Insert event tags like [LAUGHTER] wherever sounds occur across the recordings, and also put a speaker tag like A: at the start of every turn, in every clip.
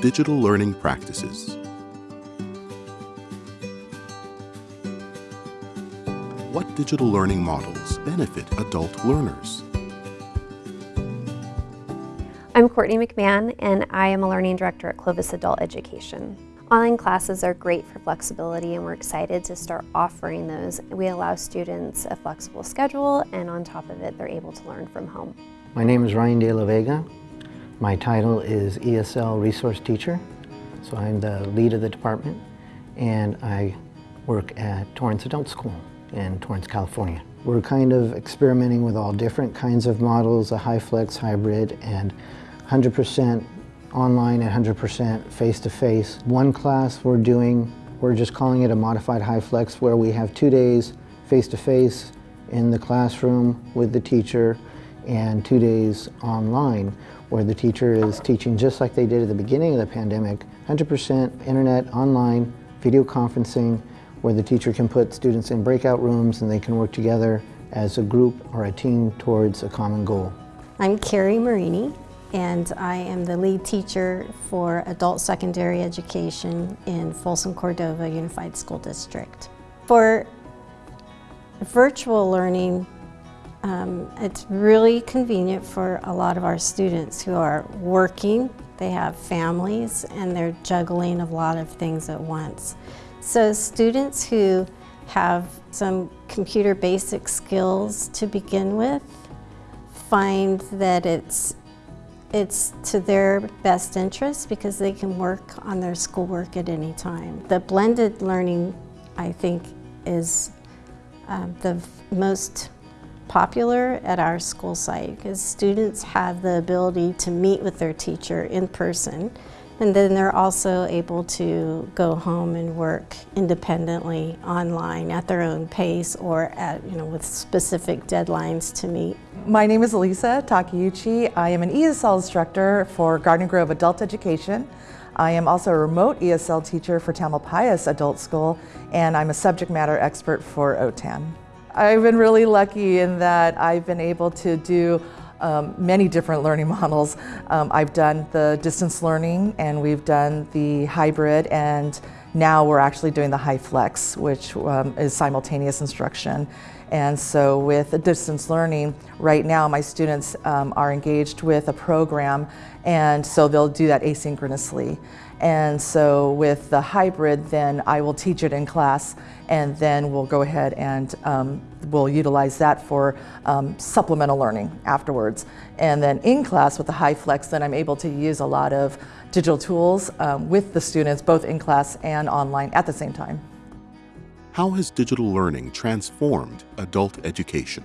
A: digital learning practices. What digital learning models benefit adult learners?
B: I'm Courtney McMahon and I am a Learning Director at Clovis Adult Education. Online classes are great for flexibility and we're excited to start offering those. We allow students a flexible schedule and on top of it they're able to learn from home.
C: My name is Ryan De La Vega. My title is ESL Resource Teacher. So I'm the lead of the department and I work at Torrance Adult School in Torrance, California. We're kind of experimenting with all different kinds of models, a HyFlex hybrid and 100% online and 100% face-to-face. One class we're doing, we're just calling it a modified HyFlex, where we have two days face-to-face -face in the classroom with the teacher and two days online where the teacher is teaching just like they did at the beginning of the pandemic, 100% internet, online, video conferencing, where the teacher can put students in breakout rooms and they can work together as a group or a team towards a common goal.
D: I'm Carrie Marini and I am the lead teacher for adult secondary education in Folsom Cordova Unified School District. For virtual learning, um, it's really convenient for a lot of our students who are working, they have families, and they're juggling a lot of things at once. So students who have some computer basic skills to begin with find that it's it's to their best interest because they can work on their schoolwork at any time. The blended learning, I think, is um, the most popular at our school site because students have the ability to meet with their teacher in person and then they're also able to go home and work independently online at their own pace or at, you know, with specific deadlines to meet.
E: My name is Elisa Takeuchi. I am an ESL instructor for Garden Grove Adult Education. I am also a remote ESL teacher for Tamalpais Adult School, and I'm a subject matter expert for OTAN. I've been really lucky in that I've been able to do um, many different learning [LAUGHS] models. Um, I've done the distance learning and we've done the hybrid and now we're actually doing the HyFlex, which um, is simultaneous instruction. And so with distance learning, right now my students um, are engaged with a program and so they'll do that asynchronously. And so with the hybrid, then I will teach it in class and then we'll go ahead and um, we'll utilize that for um, supplemental learning afterwards. And then in class with the HyFlex, then I'm able to use a lot of digital tools um, with the students, both in class and online at the same time.
A: How has digital learning transformed adult education?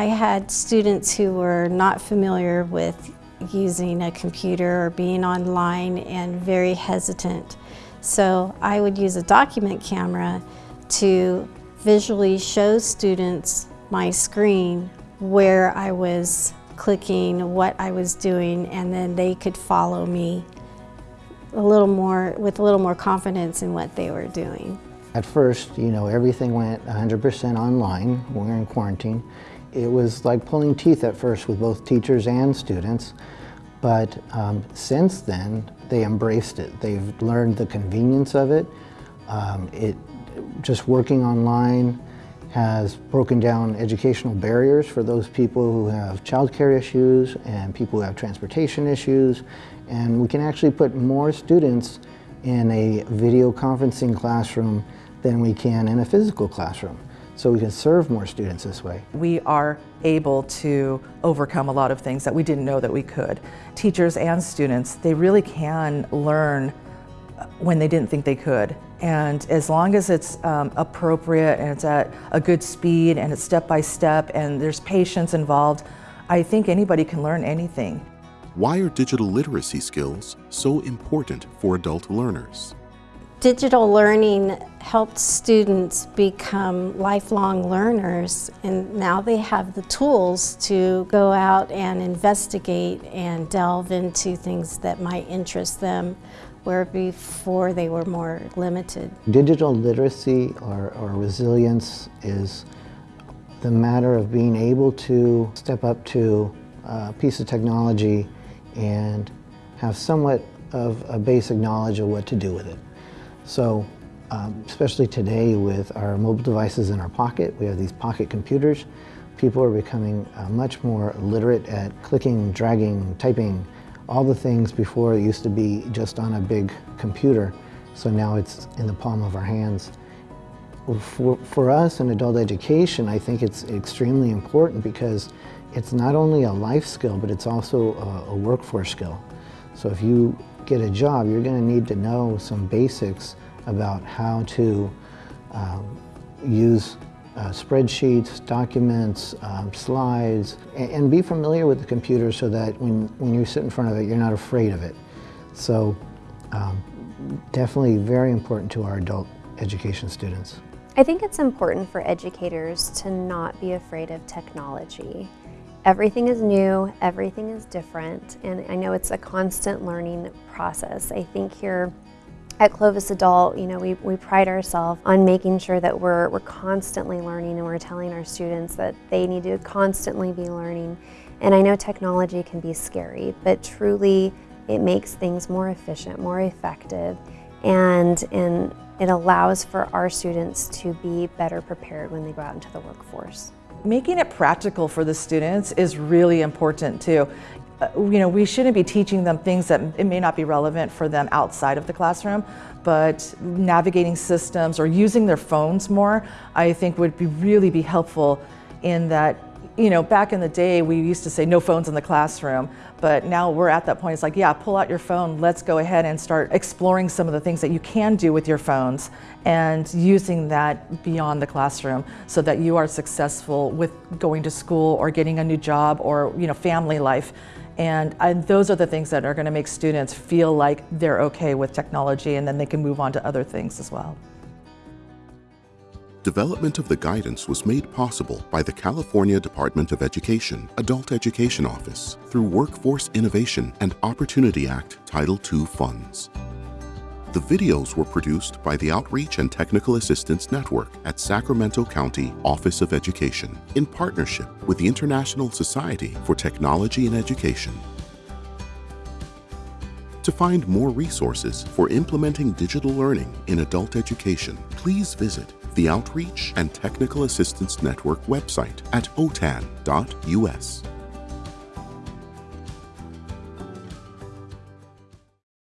D: I had students who were not familiar with using a computer or being online and very hesitant. So I would use a document camera to visually show students my screen where I was clicking, what I was doing, and then they could follow me a little more, with a little more confidence in what they were doing.
C: At first, you know, everything went 100% online we were in quarantine. It was like pulling teeth at first with both teachers and students. But um, since then, they embraced it. They've learned the convenience of it. Um, it just working online has broken down educational barriers for those people who have childcare issues and people who have transportation issues. And we can actually put more students in a video conferencing classroom than we can in a physical classroom so we can serve more students this way.
E: We are able to overcome a lot of things that we didn't know that we could. Teachers and students, they really can learn when they didn't think they could. And as long as it's um, appropriate and it's at a good speed and it's step by step and there's patience involved, I think anybody can learn anything.
A: Why are digital literacy skills so important for adult learners?
D: Digital learning helped students become lifelong learners and now they have the tools to go out and investigate and delve into things that might interest them where before they were more limited.
C: Digital literacy or, or resilience is the matter of being able to step up to a piece of technology and have somewhat of a basic knowledge of what to do with it. So um, especially today with our mobile devices in our pocket, we have these pocket computers. People are becoming uh, much more literate at clicking, dragging, typing, all the things before it used to be just on a big computer. So now it's in the palm of our hands. For, for us in adult education, I think it's extremely important because it's not only a life skill, but it's also a, a workforce skill. So if you get a job, you're going to need to know some basics about how to um, use uh, spreadsheets, documents, um, slides, and, and, be familiar with the computer so that when, when you sit in front of it, you're not afraid of it. So um, definitely very important to our adult education students.
B: I think it's important for educators to not be afraid of technology. Everything is new, everything is different, and I know it's a constant learning process. I think here at Clovis Adult, you know, we, we pride ourselves on making sure that we're, we're constantly learning and we're telling our students that they need to constantly be learning. And I know technology can be scary, but truly it makes things more efficient, more effective, and, and it allows for our students to be better prepared when they go out into the workforce.
E: Making it practical for the students is really important too. Uh, you know, we shouldn't be teaching them things that it may not be relevant for them outside of the classroom, but navigating systems or using their phones more, I think would be really be helpful in that you know, back in the day, we used to say no phones in the classroom, but now we're at that point. It's like, yeah, pull out your phone. Let's go ahead and start exploring some of the things that you can do with your phones and using that beyond the classroom so that you are successful with going to school or getting a new job or, you know, family life. And, and those are the things that are going to make students feel like they're okay with technology and then they can move on to other things as well.
A: Development of the guidance was made possible by the California Department of Education Adult Education Office through Workforce Innovation and Opportunity Act Title II funds. The videos were produced by the Outreach and Technical Assistance Network at Sacramento County Office of Education in partnership with the International Society for Technology and Education. To find more resources for implementing digital learning in adult education, please visit the Outreach and Technical Assistance Network website at otan.us.